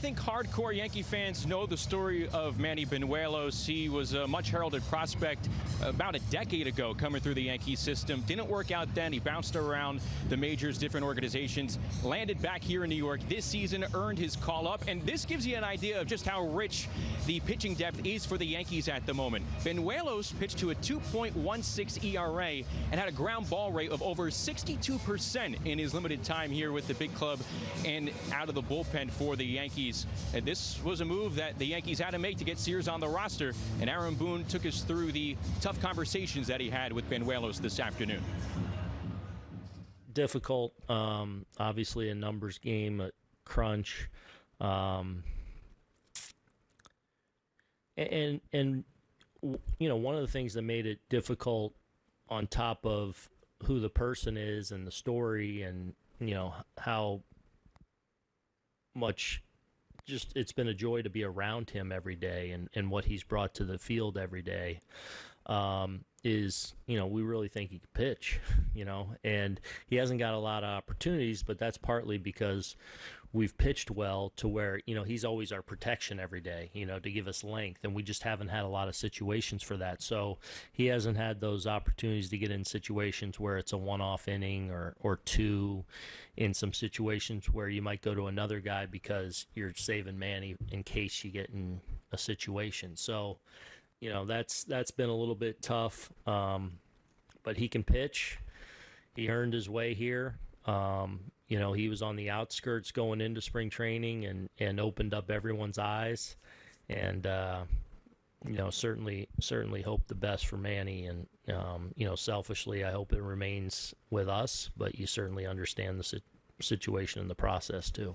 think hardcore Yankee fans know the story of Manny Banuelos. He was a much heralded prospect about a decade ago coming through the Yankee system. Didn't work out then. He bounced around the majors, different organizations, landed back here in New York this season, earned his call up, and this gives you an idea of just how rich the pitching depth is for the Yankees at the moment. Banuelos pitched to a 2.16 ERA and had a ground ball rate of over 62% in his limited time here with the big club and out of the bullpen for the Yankees. And this was a move that the Yankees had to make to get Sears on the roster, and Aaron Boone took us through the tough conversations that he had with Banuelos this afternoon. Difficult, um, obviously a numbers game, a crunch, um, and and you know one of the things that made it difficult, on top of who the person is and the story and you know how much just it's been a joy to be around him every day and, and what he's brought to the field every day um, is you know we really think he can pitch you know and he hasn't got a lot of opportunities but that's partly because we've pitched well to where you know he's always our protection every day you know to give us length and we just haven't had a lot of situations for that. So he hasn't had those opportunities to get in situations where it's a one-off inning or or two in some situations where you might go to another guy because you're saving Manny in case you get in a situation. So you know that's that's been a little bit tough um, but he can pitch. He earned his way here um, you know, he was on the outskirts going into spring training and, and opened up everyone's eyes. And, uh, you know, certainly, certainly hope the best for Manny. And, um, you know, selfishly, I hope it remains with us, but you certainly understand the situation and the process too.